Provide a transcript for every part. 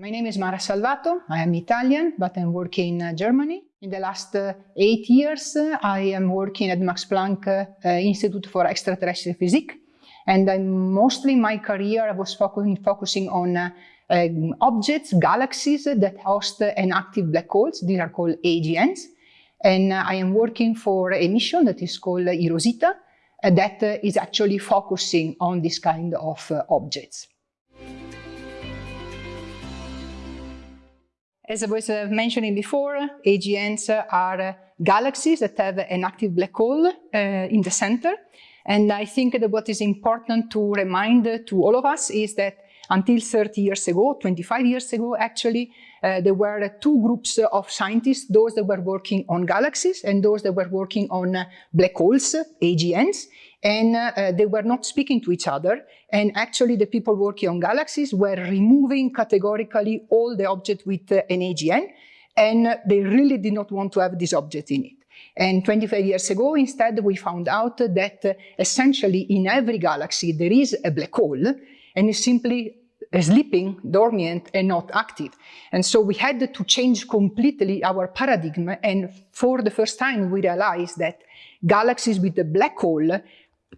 My name is Mara Salvato. I am Italian, but I'm working in Germany. In the last uh, eight years, uh, I am working at Max Planck uh, Institute for Extraterrestrial Physics. And I'm mostly my career, I was focusing, focusing on uh, um, objects, galaxies that host an active black holes. These are called AGNs. And uh, I am working for a mission that is called eROSITA uh, that is actually focusing on this kind of objects. As I was uh, mentioning before, AGNs are galaxies that have an active black hole uh, in the center. And I think that what is important to remind to all of us is that until 30 years ago, 25 years ago actually, uh, there were two groups of scientists, those that were working on galaxies and those that were working on uh, black holes, AGNs and uh, they were not speaking to each other. And actually the people working on galaxies were removing categorically all the objects with uh, an AGN, and they really did not want to have this object in it. And 25 years ago, instead, we found out that uh, essentially in every galaxy there is a black hole, and it's simply sleeping, dormant, and not active. And so we had to change completely our paradigm, and for the first time we realized that galaxies with a black hole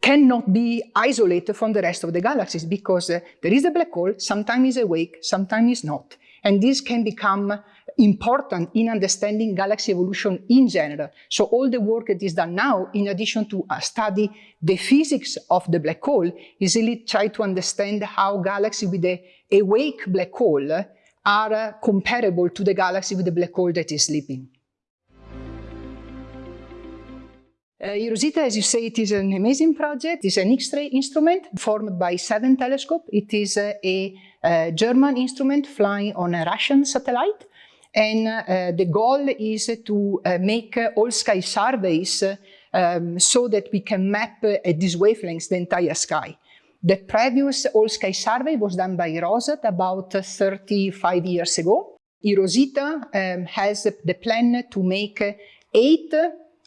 cannot be isolated from the rest of the galaxies because uh, there is a black hole, sometimes is awake, sometimes is not. And this can become important in understanding galaxy evolution in general. So all the work that is done now, in addition to uh, study the physics of the black hole, is really try to understand how galaxies with a awake black hole are uh, comparable to the galaxy with the black hole that is sleeping. Uh, as you say, it is an amazing project. It's an X-ray instrument formed by seven telescopes. It is uh, a, a, German instrument flying on a Russian satellite. And uh, the goal is to uh, make uh, all sky surveys um, so that we can map uh, at these wavelengths the entire sky. The previous all sky survey was done by ROSAT about 35 years ago. eROSITA um, has the plan to make eight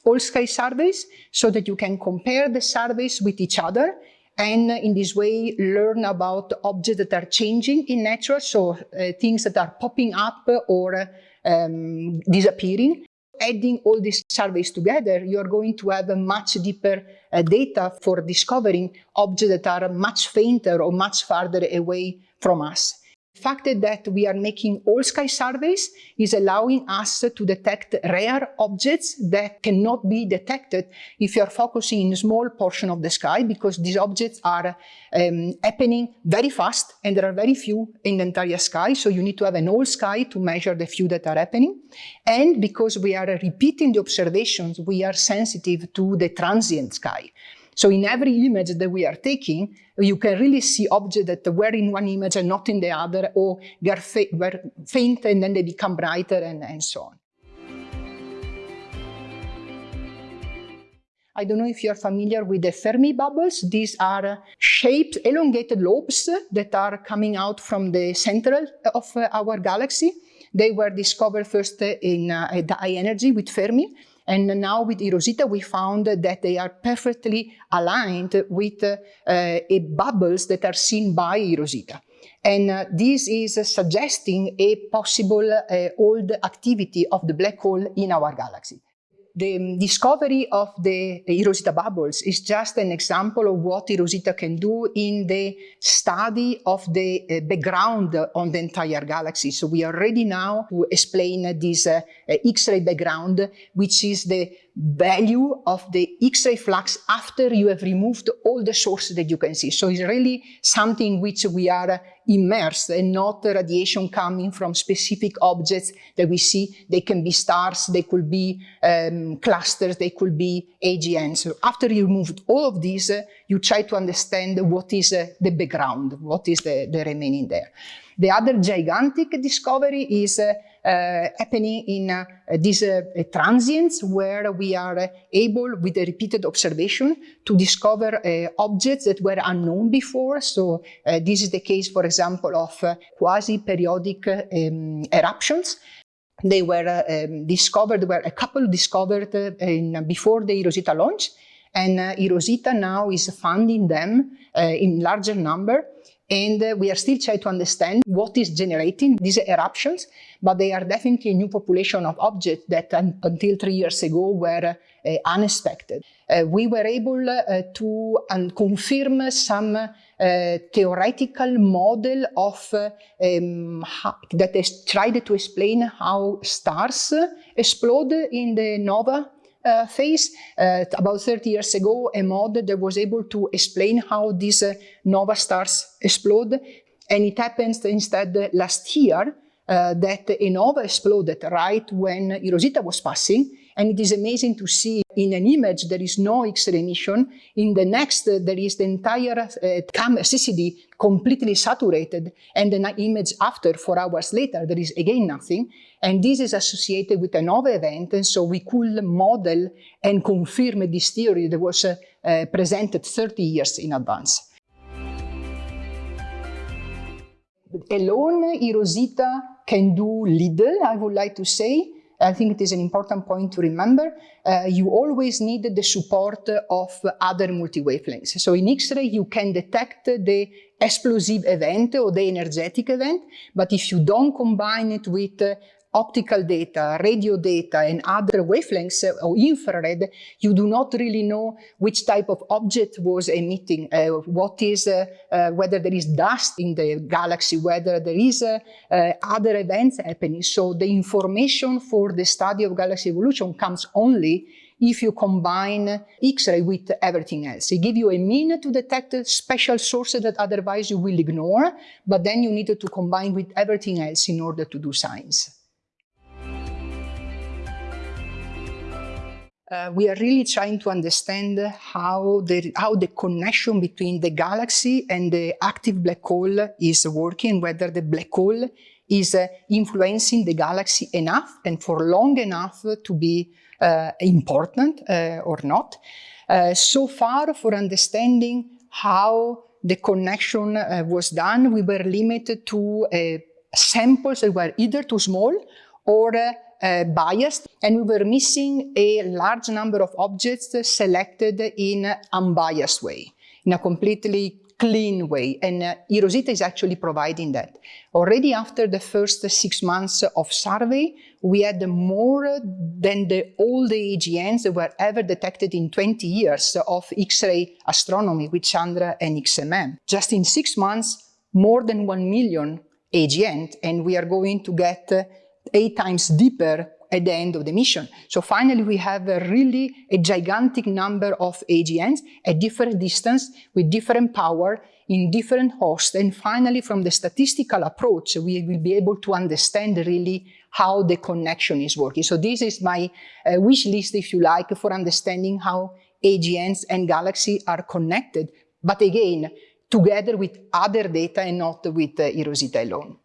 all sky surveys so that you can compare the surveys with each other and in this way learn about objects that are changing in nature, so uh, things that are popping up or um, disappearing. Adding all these surveys together, you're going to have a much deeper uh, data for discovering objects that are much fainter or much farther away from us. The fact that we are making all sky surveys is allowing us to detect rare objects that cannot be detected if you are focusing in a small portion of the sky because these objects are um, happening very fast and there are very few in the entire sky. So you need to have an all sky to measure the few that are happening. And because we are repeating the observations, we are sensitive to the transient sky. So in every image that we are taking, you can really see objects that were in one image and not in the other, or they are fa were faint and then they become brighter and, and so on. I don't know if you're familiar with the Fermi bubbles. These are shaped, elongated lobes that are coming out from the central of our galaxy. They were discovered first in uh, high energy with Fermi, and now with eROSITA, we found that they are perfectly aligned with uh, bubbles that are seen by eROSITA. And uh, this is uh, suggesting a possible uh, old activity of the black hole in our galaxy the discovery of the eROSITA bubbles is just an example of what eROSITA can do in the study of the uh, background on the entire galaxy. So we are ready now to explain this uh, X-ray background, which is the value of the X-ray flux after you have removed all the sources that you can see. So it's really something which we are immersed and not the radiation coming from specific objects that we see. They can be stars, they could be um, clusters, they could be AGNs. So after you removed all of these, uh, you try to understand what is uh, the background, what is the, the remaining there. The other gigantic discovery is uh, uh, happening in uh, these uh, transients where we are able, with a repeated observation, to discover objects that were unknown before. So this is the case, for example, of quasi-periodic um, eruptions they were uh, um, discovered, were a couple discovered uh, in, before the eROSITA launch, and uh, now is funding them in larger number and uh, we are still trying to understand what is generating these eruptions, but they are definitely a new population of objects that un until three years ago were uh, unexpected. Uh, we were able uh, to confirm some uh, theoretical model of um, how, that has tried to explain how stars explode in the nova uh, phase. Uh, about 30 years ago, a model that was able to explain how these uh, nova stars explode. And it happened instead last year that a nova exploded right when Rosita was passing. And it is amazing to see in an image there is no X-ray emission. In the next, uh, there is the entire uh, camera CCD completely saturated. And the image after, four hours later, there is again nothing. And this is associated with a nova event. And so we could model and confirm this theory that was uh, uh, presented 30 years in advance. Alone, eROSITA can do little, I would like to say. I think it is an important point to remember. Uh, you always need the support of other multi-wavelengths. So in X-ray, you can detect the explosive event or the energetic event, but if you don't combine it with optical data, radio data, and other wavelengths uh, or infrared, you do not really know which type of object was emitting, uh, what is, uh, uh, whether there is dust in the galaxy, whether there is uh, uh, other events happening. So the information for the study of galaxy evolution comes only if you combine X-ray with everything else. It gives you a mean to detect special sources that otherwise you will ignore, but then you need to combine with everything else in order to do science. Uh, we are really trying to understand how the, how the connection between the galaxy and the active black hole is working, whether the black hole is uh, influencing the galaxy enough and for long enough to be uh, important uh, or not. Uh, so far, for understanding how the connection was done, we were limited to samples that were either too small or biased and we were missing a large number of objects selected in an unbiased way, in a completely clean way. And uh, eROSITA is actually providing that. Already after the first six months of survey, we had more than the, all the AGNs that were ever detected in 20 years of X-ray astronomy with Chandra and XMM. Just in six months, more than 1 million AGN, and we are going to get eight times deeper at the end of the mission. So finally, we have a really a gigantic number of AGNs at different distance with different power in different hosts. And finally, from the statistical approach, we will be able to understand really how the connection is working. So this is my uh, wish list, if you like, for understanding how AGNs and galaxy are connected. But again, together with other data and not with uh, eROSITA alone.